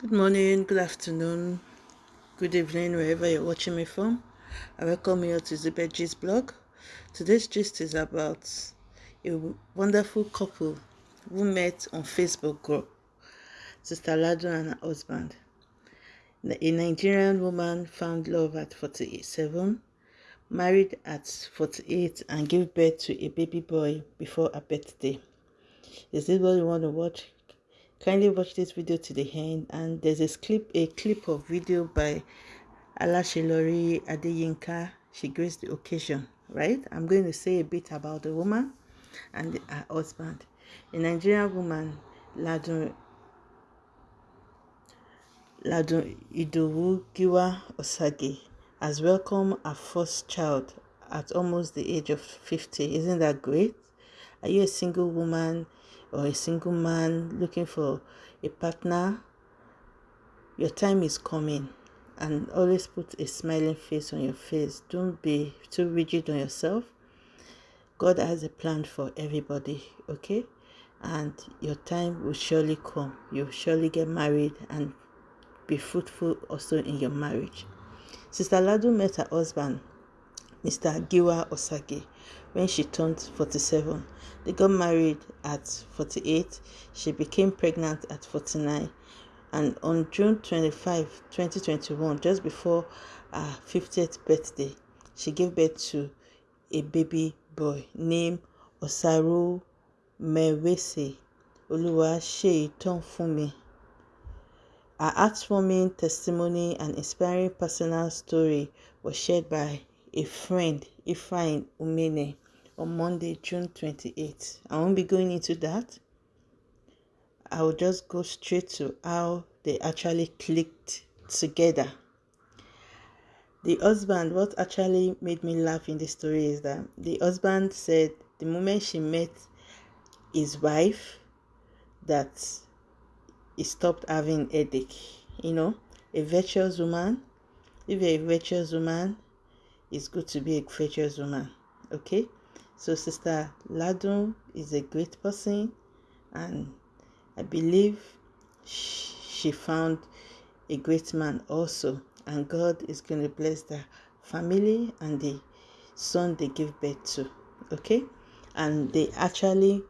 Good morning, good afternoon, good evening, wherever you're watching me from. I welcome you to Zibet blog. Today's gist is about a wonderful couple who met on Facebook group, Sister Ladu and her husband. A Nigerian woman found love at 47, married at 48, and gave birth to a baby boy before her birthday. Is this what you want to watch? Kindly watch this video to the end. And there's a clip a clip of video by Alaseyori Adeyinka. She graced the occasion right? I'm going to say a bit about the woman and her husband. A nigerian woman ladun ladun idowu giwa osagie has welcomed her first child at almost the age of 50 isn't that great? Are you a single woman or a single man looking for a partner, your time is coming and always put a smiling face on your face. Don't be too rigid on yourself. God has a plan for everybody, okay? And your time will surely come. You'll surely get married and be fruitful also in your marriage. Sister Ladu met her husband Mr. Giwa-Osagie when she turned 47. They got married at 48. She became pregnant at 49. And on June 25, 2021, just before her 50th birthday, she gave birth to a baby boy named Osaru Mewese Oluwa Fumi. Her heartwarming testimony and inspiring personal story was shared by a friend, Ifeanyi Umene, on Monday, June 28th. I won't be going into that. I will just go straight to how they actually clicked together. The husband, what actually made me laugh in the story is that the husband said the moment she met his wife that he stopped having headache. You know, a virtuous woman, if you're a virtuous woman, it's good to be a virtuous woman. Okay? So Sister Ladun is a great person and I believe she found a great man also and God is going to bless the family and the son they give birth to. Okay? And they actually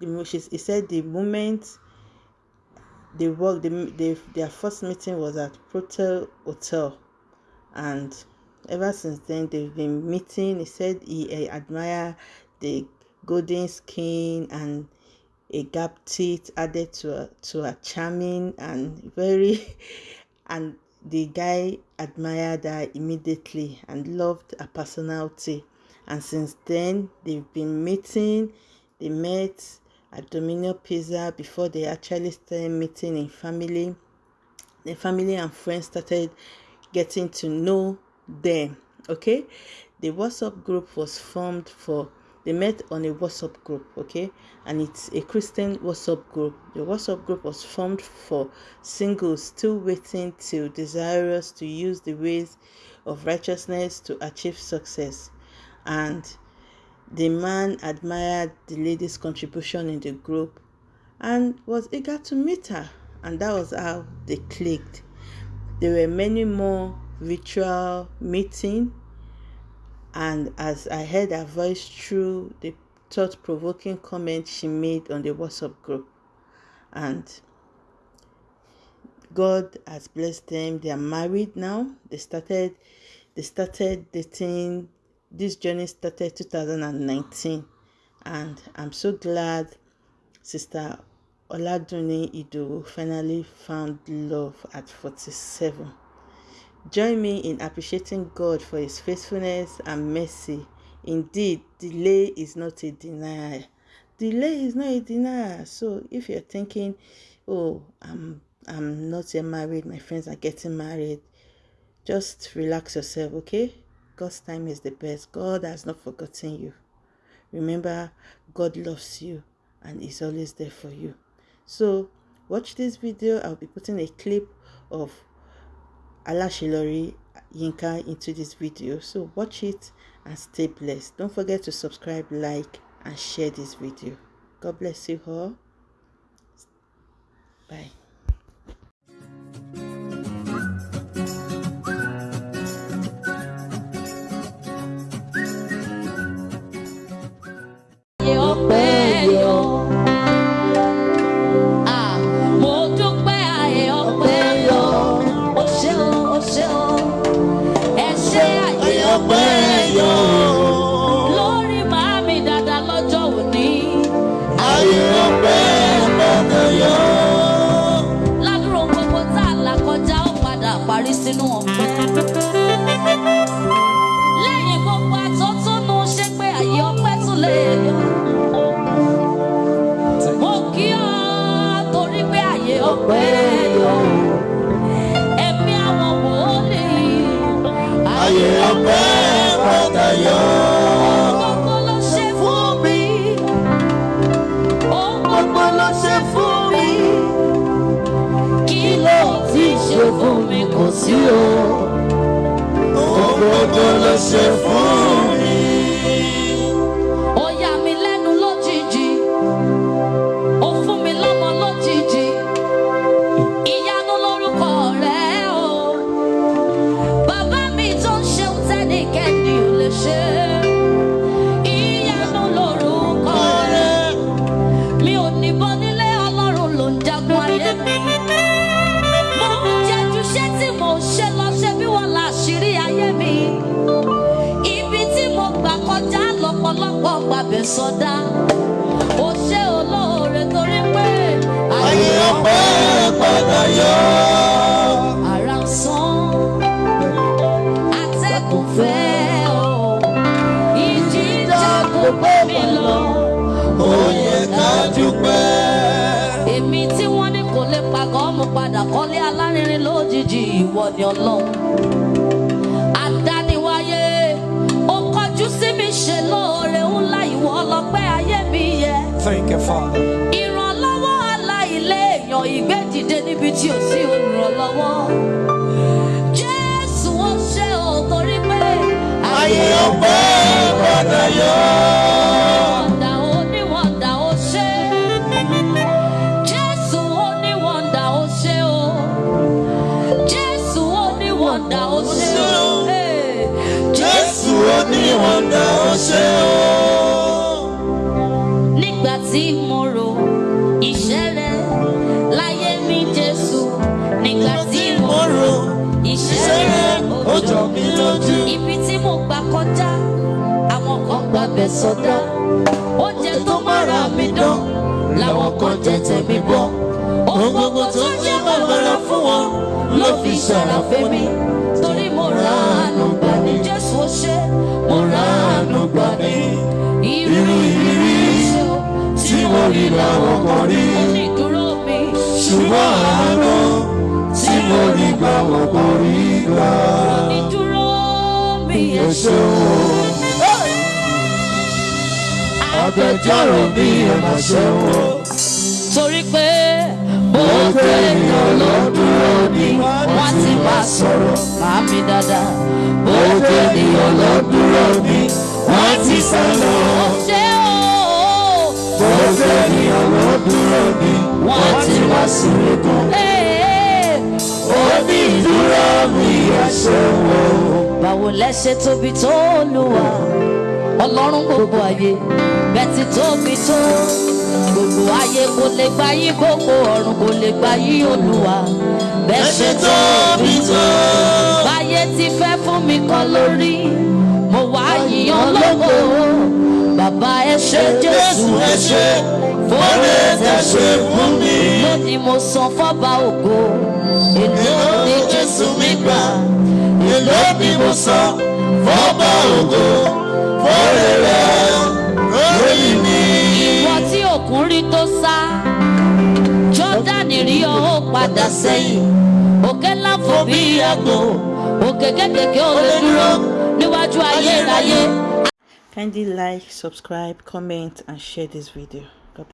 the he said the moment they work the, their first meeting was at Protea Hotel and ever since then they've been meeting. He said he uh, admired the golden skin and a gap teeth added to a, to a charming and very and the guy admired her immediately and loved her personality. And since then they've been meeting. They met at Domino Pizza before they actually started meeting in family. The family and friends started getting to know them okay? The whatsapp group was formed for they met on a whatsapp group okay? And it's a christian whatsapp group. The whatsapp group was formed for singles still waiting till desirous to use the ways of righteousness to achieve success. And the man admired the lady's contribution in the group and was eager to meet her. And that was how they clicked. There were many more virtual meeting and as I heard her voice through the thought-provoking comment she made on the WhatsApp group. And God has blessed them. They are married now. They started they started dating this journey started 2019 and I'm so glad sister Oladuni Ido finally found love at 47 Join me in appreciating God for his faithfulness and mercy. Indeed, delay is not a denial. Delay is not a denial. So if you're thinking, oh, I'm I'm not yet married, my friends are getting married, just relax yourself, okay? God's time is the best. God has not forgotten you. Remember, God loves you and is always there for you. So watch this video. I'll be putting a clip of Alashilori Yinka into this video. So watch it and stay blessed. Don't forget to subscribe, like, and share this video. God bless you all. Bye. Ṣe fún mi. Kò sí o. Gbogbo ló ṣe fún mi. Lọ́pọ̀lọpọ̀ gbàbẹ̀ sọdá. Ó ṣe olóore torí pé ayé ọpẹ́ padà yọ. Pagọ́ mo padà kọ́lé alárinrin lójijì ìwọ ni ọlọ́run. Àdániwáyé ó kọjú sí mi ṣe lóore ńlá ìwọ ọlọ́pẹ́ ayé mi yẹ. Thank you, Father. Ìrànlọ́wọ́ aláìléèyàn ìgbédìde níbi tí ò sí olùrànlọ́wọ́. Jésù ó ṣe ò torí pé ayé ọpẹ́ padà yọ. Wọ̀ndà ó ṣe o. Jésù oníwọ̀nda ó ṣe o. nígbà tí mo rò iṣẹ́ rẹ láyé mi Jésù. Nígbà tí mo rò iṣẹ́ rẹ ó jọ mí lójú. Ibi tí mo gbà kọjá, àwọn kan gbàbẹ̀ sọdá. Oúnjẹ tó mára mi dán, làwọn kan jẹ tẹ̀mí bọ́. Ohun gbogbo tó jẹ́ bàbàrà fún wọn ló fi ṣàràfẹ́ mi. Torí mo ra àánú gbà ní Jésù ó ṣe, mo ra àánú gbà ní. Irú ìrírí tí mo rí làwọn kan rí. ṣùgbọ́n àánú tí mo rí gbà wọ́n kò rí gbà. Ẹ o. agbẹjọ́rò mi ẹ má ṣe o. torí pé gbogbo èèyàn ló dúró ní wọ́n ti bá sọ̀rọ̀ mi dáadáa. gbogbo ènìyàn ló dúró ní wọ́n ti sá lọ. ṣe o gbogbo ènìyàn ló dúró wọ́n ti wá sílé kan. Ó ìdúró mi ẹ ṣé o. báwo lẹ ṣe tóbi tó Olúwa ọlọ́run gbogbo ayé bẹ́ẹ̀ ti tóbi tó gbogbo ayé kò lè gbà yín gbogbo ọ̀run kò lè gbà yín Olúwa. Bẹ́ẹ̀ ẹ ṣe tóbi tó. báyé ti fẹ́ fún mi kọ́ lórí. Mo wá yíyan lógo. Bàbá ẹ ṣé Jésù ẹ ṣé? Fọ́lẹ́ tẹ ṣe fún mi. lónìí mo san fọ́ba ògo. Èlò ní Jésù mi gbà. èló ni mo san fọ́bà ògo. Fọ́rẹ́ rẹ̀ padà sẹ́yìn òkè ńlá fò bí àgbò òkè kékèké ò lè dúró níwájú ayérayé. Kindly like, subscribe, comment and share this video.